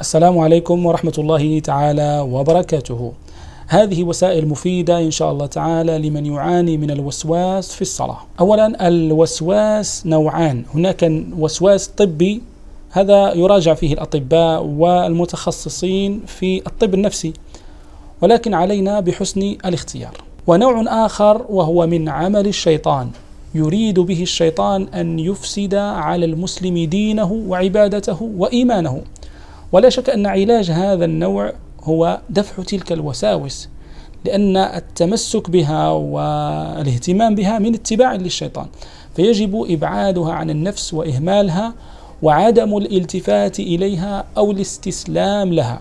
السلام عليكم ورحمة الله تعالى وبركاته. هذه وسائل مفيدة إن شاء الله تعالى لمن يعاني من الوسواس في الصلاة. أولا الوسواس نوعان، هناك وسواس طبي هذا يراجع فيه الأطباء والمتخصصين في الطب النفسي، ولكن علينا بحسن الاختيار. ونوع آخر وهو من عمل الشيطان، يريد به الشيطان أن يفسد على المسلم دينه وعبادته وإيمانه. ولا شك أن علاج هذا النوع هو دفع تلك الوساوس لأن التمسك بها والاهتمام بها من اتباع للشيطان فيجب إبعادها عن النفس وإهمالها وعدم الالتفات إليها أو الاستسلام لها.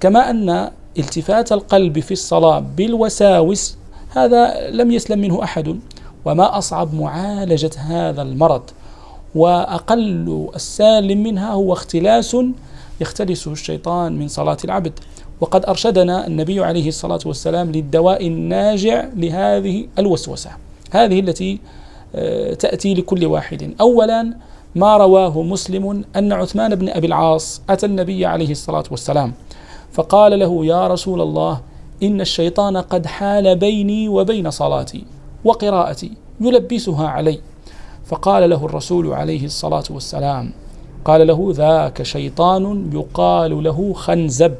كما أن التفات القلب في الصلاة بالوساوس هذا لم يسلم منه أحد وما أصعب معالجة هذا المرض وأقل السالم منها هو اختلاس يختلسه الشيطان من صلاة العبد. وقد أرشدنا النبي عليه الصلاة والسلام للدواء الناجع لهذه الوسوسة. هذه التي آه، تأتي لكل واحد. أولا ما رواه مسلم أن عثمان بن أبي العاص أتى النبي عليه الصلاة والسلام فقال له يا رسول الله إن الشيطان قد حال بيني وبين صلاتي وقراءتي يلبسها علي. فقال له الرسول عليه الصلاة والسلام قال له ذاك شيطان يقال له خنزب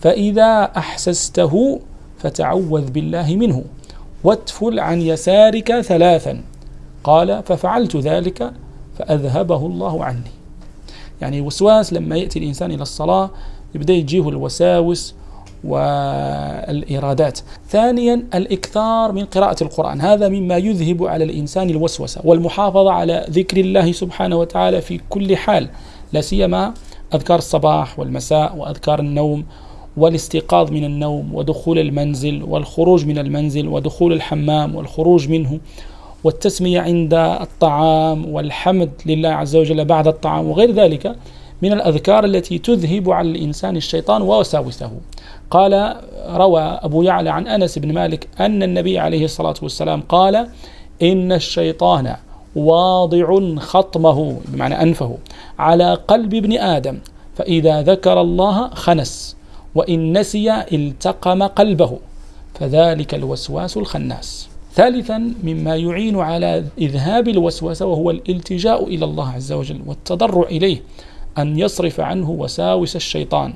فإذا أحسسته فتعوذ بالله منه واتفل عن يسارك ثلاثا. قال ففعلت ذلك فأذهبه الله عني. يعني وسواس لما يأتي الإنسان إلى الصلاة يبدأ يجيه الوساوس والإرادات. ثانيا الإكثار من قراءة القرآن. هذا مما يذهب على الإنسان الوسوسة والمحافظة على ذكر الله سبحانه وتعالى في كل حال لا سيما أذكار الصباح والمساء وأذكار النوم والاستيقاظ من النوم ودخول المنزل والخروج من المنزل ودخول الحمام والخروج منه والتسمية عند الطعام والحمد لله عز وجل بعد الطعام وغير ذلك. من الأذكار التي تذهب على الإنسان الشيطان ووساوسه قال روى أبو يعلى عن أنس بن مالك أن النبي عليه الصلاة والسلام قال إن الشيطان واضع خطمه بمعنى أنفه على قلب ابن آدم فإذا ذكر الله خنس وإن نسي التقم قلبه فذلك الوسواس الخناس. ثالثا مما يعين على إذهاب الوسوسة وهو الالتجاء إلى الله عز وجل والتضرع إليه. أن يصرف عنه وساوس الشيطان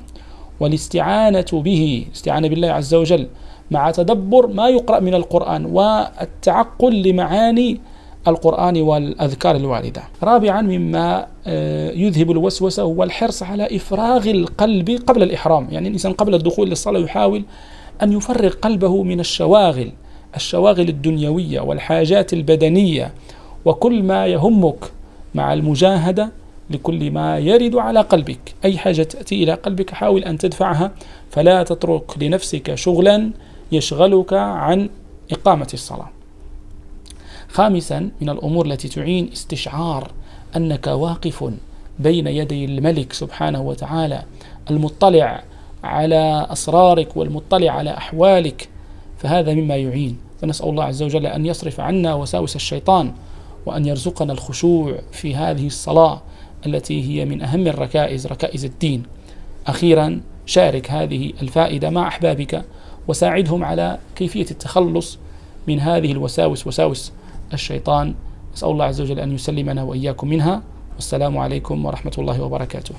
والاستعانة به استعانة بالله عز وجل مع تدبر ما يقرأ من القرآن والتعقل لمعاني القرآن والأذكار الواردة. رابعا مما آه، يذهب الوسوسة هو الحرص على إفراغ القلب قبل الإحرام. يعني الإنسان قبل الدخول للصلاة يحاول أن يفرغ قلبه من الشواغل الشواغل الدنيوية والحاجات البدنية وكل ما يهمك مع المجاهدة لكل ما يرد على قلبك. أي حاجة تأتي إلى قلبك حاول أن تدفعها. فلا تترك لنفسك شغلا يشغلك عن إقامة الصلاة. خامسا من الأمور التي تعين استشعار أنك واقف بين يدي الملك سبحانه وتعالى المطلع على أسرارك والمطلع على أحوالك فهذا مما يعين. فنسأل الله عز وجل أن يصرف عنا وساوس الشيطان وأن يرزقنا الخشوع في هذه الصلاة. التي هي من أهم الركائز ركائز الدين. أخيرا شارك هذه الفائدة مع أحبابك وساعدهم على كيفية التخلص من هذه الوساوس وساوس الشيطان. أسأل الله عز وجل أن يسلمنا وإياكم منها. والسلام عليكم ورحمة الله وبركاته.